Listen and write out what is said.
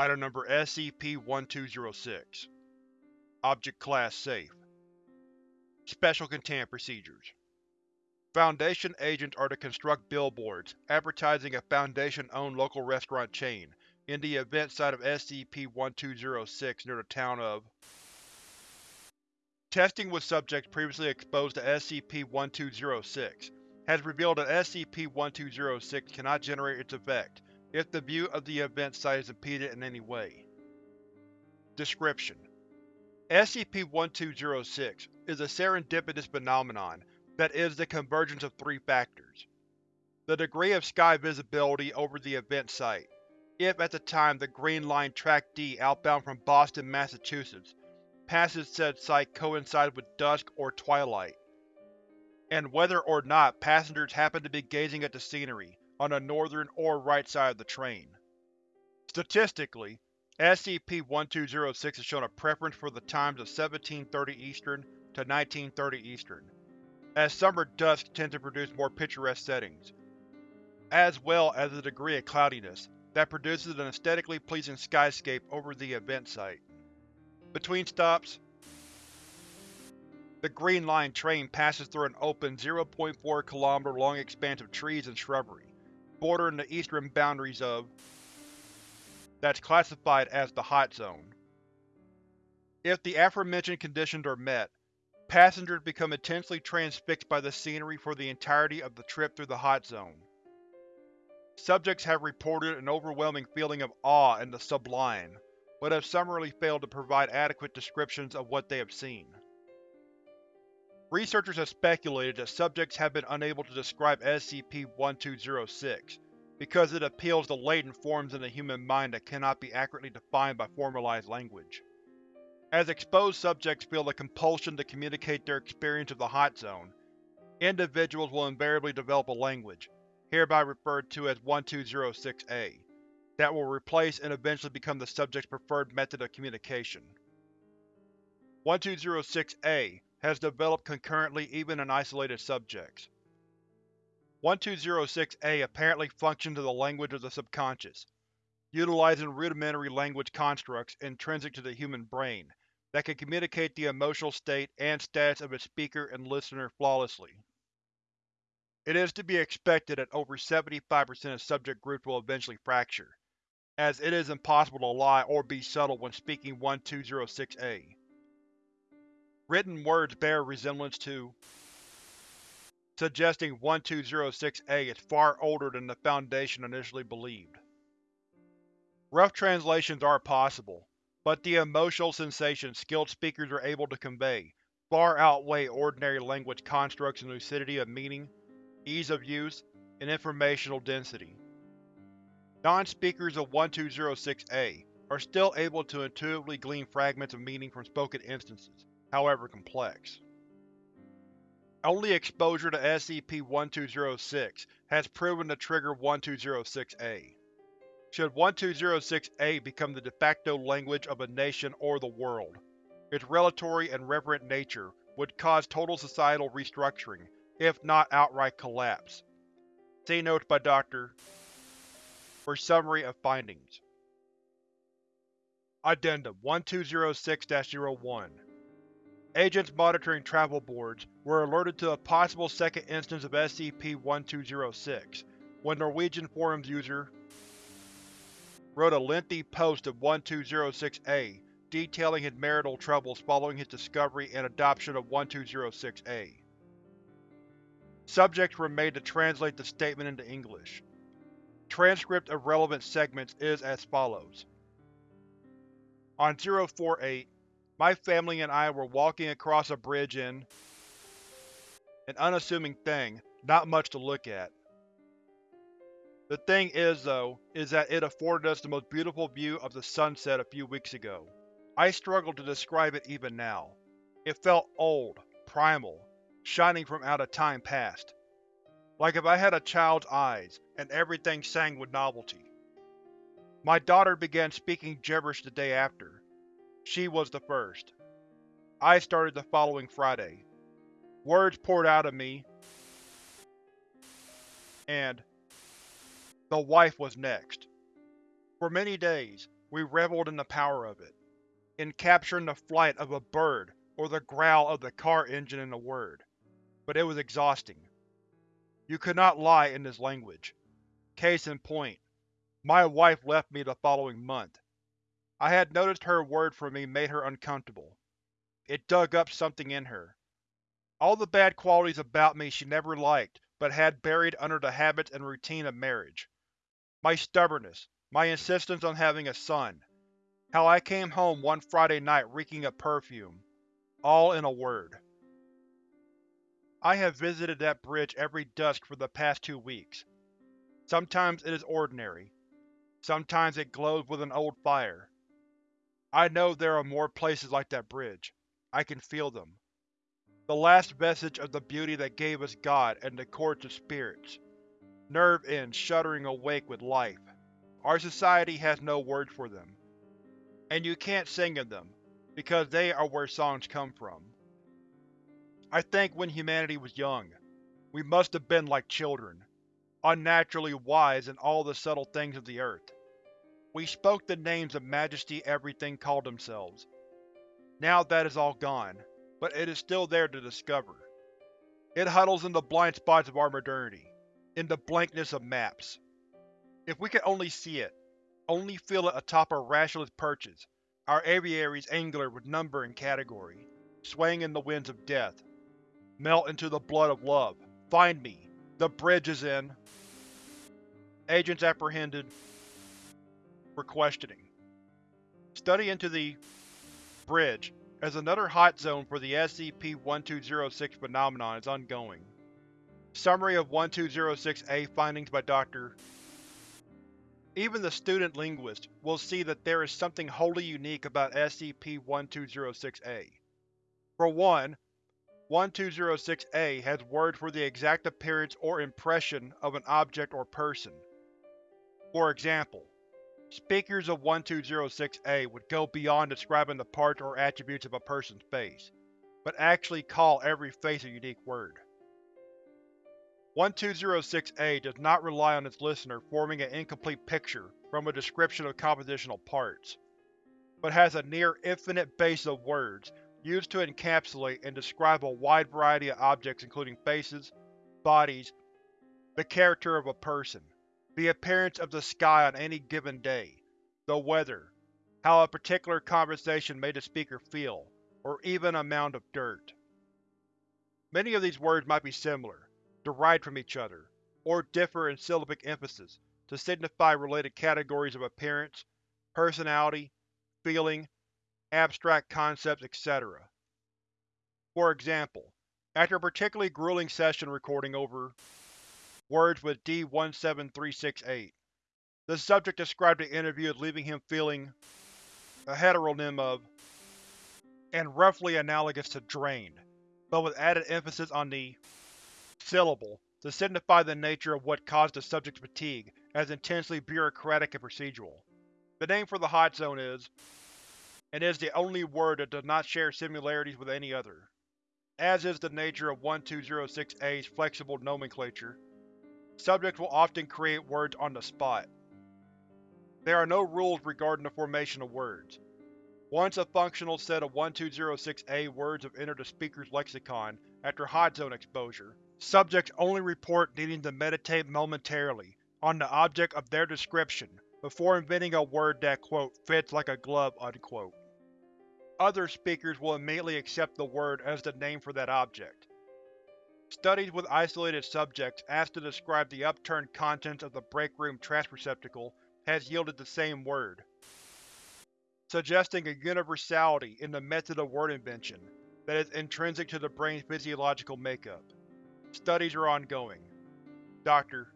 Item Number SCP-1206 Object Class Safe. Special Containment Procedures. Foundation agents are to construct billboards, advertising a Foundation-owned local restaurant chain, in the event site of SCP-1206 near the town of Testing with subjects previously exposed to SCP-1206 has revealed that SCP-1206 cannot generate its effect if the view of the event site is impeded in any way. Description: SCP-1206 is a serendipitous phenomenon that is the convergence of three factors. The degree of sky visibility over the event site, if at the time the Green Line Track D outbound from Boston, Massachusetts passes said site coincides with dusk or twilight, and whether or not passengers happen to be gazing at the scenery on the northern or right side of the train. Statistically, SCP-1206 has shown a preference for the times of 1730 Eastern to 1930 Eastern, as summer dusk tends to produce more picturesque settings, as well as a degree of cloudiness that produces an aesthetically pleasing skyscape over the event site. Between stops, the Green Line train passes through an open 0.4 km long expanse of trees and shrubbery bordering the eastern boundaries of that's classified as the Hot Zone. If the aforementioned conditions are met, passengers become intensely transfixed by the scenery for the entirety of the trip through the Hot Zone. Subjects have reported an overwhelming feeling of awe and the sublime, but have summarily failed to provide adequate descriptions of what they have seen. Researchers have speculated that subjects have been unable to describe SCP-1206 because it appeals to latent forms in the human mind that cannot be accurately defined by formalized language. As exposed subjects feel the compulsion to communicate their experience of the Hot Zone, individuals will invariably develop a language, hereby referred to as 1206-A, that will replace and eventually become the subject's preferred method of communication. 1206-A has developed concurrently even in isolated subjects. 1206-A apparently functions as a language of the subconscious, utilizing rudimentary language constructs intrinsic to the human brain that can communicate the emotional state and status of its speaker and listener flawlessly. It is to be expected that over 75% of subject groups will eventually fracture, as it is impossible to lie or be subtle when speaking 1206-A. Written words bear resemblance to, suggesting 1206-A is far older than the Foundation initially believed. Rough translations are possible, but the emotional sensations skilled speakers are able to convey far outweigh ordinary language constructs in lucidity of meaning, ease of use, and informational density. Non-speakers of 1206-A are still able to intuitively glean fragments of meaning from spoken instances, however complex. Only exposure to SCP-1206 has proven to trigger 1206-A. Should 1206-A become the de facto language of a nation or the world, its relatory and reverent nature would cause total societal restructuring, if not outright collapse. See notes by Dr. for summary of findings. Addendum 1206-01 Agents monitoring travel boards were alerted to a possible second instance of SCP-1206 when Norwegian forums user wrote a lengthy post of 1206-A detailing his marital troubles following his discovery and adoption of 1206-A. Subjects were made to translate the statement into English. Transcript of relevant segments is as follows. On 048, my family and I were walking across a bridge in an unassuming thing, not much to look at. The thing is, though, is that it afforded us the most beautiful view of the sunset a few weeks ago. I struggle to describe it even now. It felt old, primal, shining from out of time past. Like if I had a child's eyes, and everything sang with novelty. My daughter began speaking gibberish the day after. She was the first. I started the following Friday. Words poured out of me, and the wife was next. For many days, we reveled in the power of it, in capturing the flight of a bird or the growl of the car engine in a word. But it was exhausting. You could not lie in this language. Case in point, my wife left me the following month. I had noticed her word for me made her uncomfortable. It dug up something in her. All the bad qualities about me she never liked but had buried under the habits and routine of marriage. My stubbornness, my insistence on having a son, how I came home one Friday night reeking of perfume. All in a word. I have visited that bridge every dusk for the past two weeks. Sometimes it is ordinary. Sometimes it glows with an old fire. I know there are more places like that bridge. I can feel them. The last vestige of the beauty that gave us God and the courts of spirits. Nerve ends shuddering awake with life. Our society has no words for them. And you can't sing of them, because they are where songs come from. I think when humanity was young, we must have been like children, unnaturally wise in all the subtle things of the earth. We spoke the names of majesty everything called themselves. Now that is all gone, but it is still there to discover. It huddles in the blind spots of our modernity, in the blankness of maps. If we could only see it, only feel it atop our rationalist perches, our aviaries angular with number and category, swaying in the winds of death. Melt into the blood of love. Find me. The bridge is in. Agents apprehended. Questioning. Study into the bridge as another hot zone for the SCP-1206 phenomenon is ongoing. Summary of 1206-A findings by Dr. Even the student linguist will see that there is something wholly unique about SCP-1206-A. For one, 1206-A has words for the exact appearance or impression of an object or person. For example, speakers of 1206-A would go beyond describing the parts or attributes of a person's face, but actually call every face a unique word. 1206-A does not rely on its listener forming an incomplete picture from a description of compositional parts, but has a near-infinite base of words used to encapsulate and describe a wide variety of objects including faces, bodies, the character of a person, the appearance of the sky on any given day, the weather, how a particular conversation made the speaker feel, or even a mound of dirt. Many of these words might be similar, derived from each other, or differ in syllabic emphasis to signify related categories of appearance, personality, feeling, abstract concepts, etc. For example, after a particularly grueling session recording over words with D-17368, the subject described the interview as leaving him feeling a heteronym of and roughly analogous to drained, but with added emphasis on the syllable to signify the nature of what caused the subject's fatigue as intensely bureaucratic and procedural. The name for the hot zone is, and is the only word that does not share similarities with any other. As is the nature of 1206-A's flexible nomenclature, subjects will often create words on the spot. There are no rules regarding the formation of words. Once a functional set of 1206-A words have entered the speaker's lexicon after hot zone exposure, Subjects only report needing to meditate momentarily on the object of their description before inventing a word that quote, fits like a glove unquote. Other speakers will immediately accept the word as the name for that object. Studies with isolated subjects asked to describe the upturned contents of the break room trash receptacle has yielded the same word, suggesting a universality in the method of word invention that is intrinsic to the brain's physiological makeup. Studies are ongoing. Dr.